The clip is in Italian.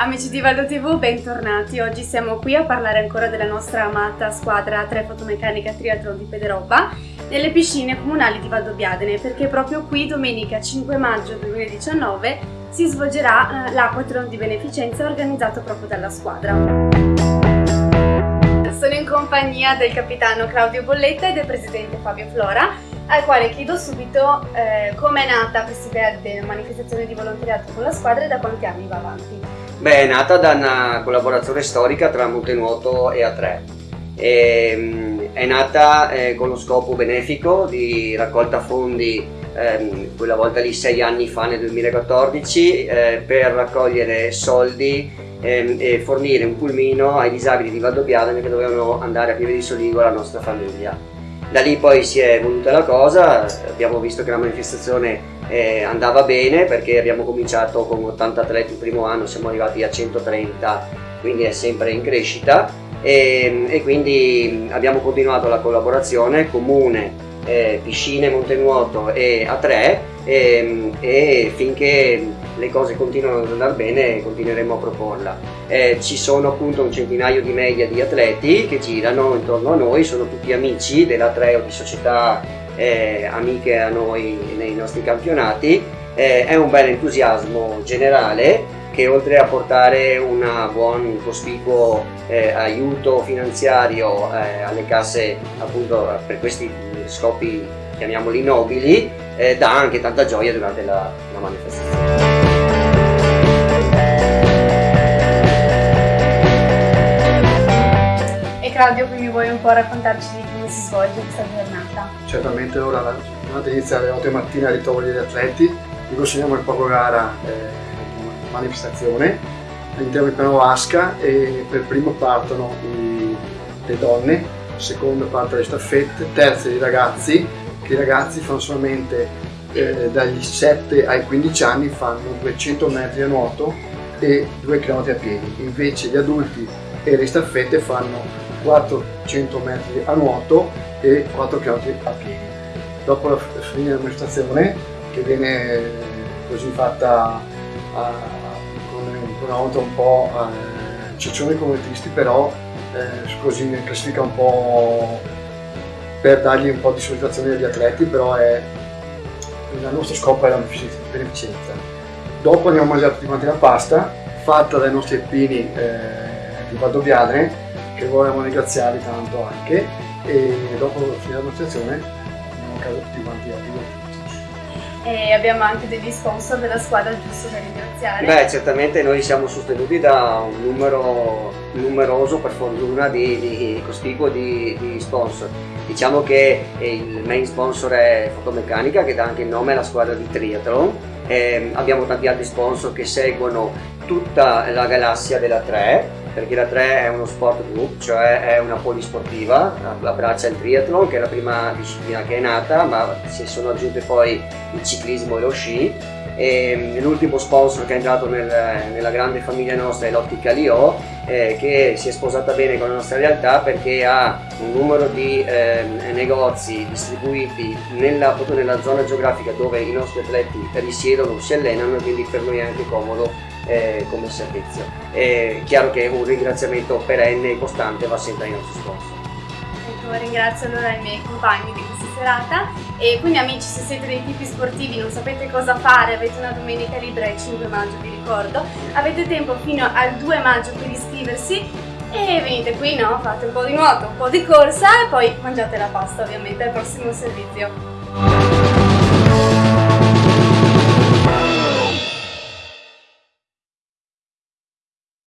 Amici di Valdo TV, bentornati. Oggi siamo qui a parlare ancora della nostra amata squadra 3 fotomeccanica triathlon di Pederobba nelle piscine comunali di Valdobbiadene perché proprio qui domenica 5 maggio 2019 si svolgerà eh, l'Aquathlon di beneficenza organizzato proprio dalla squadra. Sono in compagnia del capitano Claudio Bolletta e del presidente Fabio Flora al quale chiedo subito eh, come è nata questa idea della manifestazione di volontariato con la squadra e da quanti anni va avanti. Beh, è nata da una collaborazione storica tra Montenuoto e A3. E, ehm, è nata eh, con lo scopo benefico di raccolta fondi ehm, quella volta lì sei anni fa nel 2014 eh, per raccogliere soldi ehm, e fornire un pulmino ai disabili di Valdobbiadene che dovevano andare a Pieve di Soligo alla nostra famiglia. Da lì poi si è evoluta la cosa, abbiamo visto che la manifestazione eh, andava bene perché abbiamo cominciato con 80 atleti il primo anno, siamo arrivati a 130, quindi è sempre in crescita. E, e quindi abbiamo continuato la collaborazione comune eh, piscine, montenuoto e a 3 e, e, finché le cose continuano ad andare bene continueremo a proporla. Eh, ci sono appunto un centinaio di media di atleti che girano intorno a noi, sono tutti amici della 3 o di società eh, amiche a noi nei nostri campionati, eh, è un bel entusiasmo generale che oltre a portare un buon cospicuo eh, aiuto finanziario eh, alle casse appunto per questi scopi chiamiamoli nobili eh, dà anche tanta gioia durante la, la manifestazione. E Claudio quindi vuoi un po' raccontarci di come si svolge questa giornata? Certamente ora la giornata inizia alle 8 mattina a ritrovo degli atleti, vi consegniamo il poco gara eh, manifestazione. All'interno del piano Vasca e per primo partono i, le donne, secondo parte le staffette, terze i ragazzi, che i ragazzi fanno solamente eh, dagli 7 ai 15 anni fanno 200 metri a nuoto e 2 km a piedi, invece gli adulti e le staffette fanno 400 metri a nuoto e 4 km a piedi. Dopo la fine della manifestazione, che viene così fatta a, con, con un'auto un po' eh, ciccione come tristi, però eh, così in classifica un po' per dargli un po' di soddisfazione agli atleti, però è, il nostro scopo è la beneficenza. Dopo andiamo a mangiare tutti quanti la pasta, fatta dai nostri alpini eh, di Valdobbiadene, che vogliamo ringraziare tanto anche, e dopo la fine della dimostrazione andiamo a casa tutti quanti a e abbiamo anche degli sponsor della squadra giusto da ringraziare. Beh, certamente noi siamo sostenuti da un numero numeroso, per fortuna, di, di cospicuo di, di, sponsor. Diciamo che il main sponsor è Fotomeccanica, che dà anche il nome alla squadra di triathlon. Eh, abbiamo tanti altri sponsor che seguono tutta la galassia della 3 perché la 3 è uno sport group, cioè è una polisportiva, abbraccia il triathlon che è la prima disciplina che è nata, ma si sono aggiunte poi il ciclismo e lo sci. L'ultimo sponsor che è entrato nel, nella grande famiglia nostra è l'Ottica Lio, eh, che si è sposata bene con la nostra realtà perché ha un numero di eh, negozi distribuiti nella, proprio nella zona geografica dove i nostri atleti risiedono, si allenano quindi per noi è anche comodo eh, come servizio. È chiaro che un ringraziamento perenne e costante va sempre ai nostri sponsor. Ringrazio allora i miei compagni di questa serata e quindi amici se siete dei tipi sportivi non sapete cosa fare, avete una domenica libera il 5 maggio vi ricordo, avete tempo fino al 2 maggio per iscriversi e venite qui, no? Fate un po' di nuoto, un po' di corsa e poi mangiate la pasta ovviamente al prossimo servizio.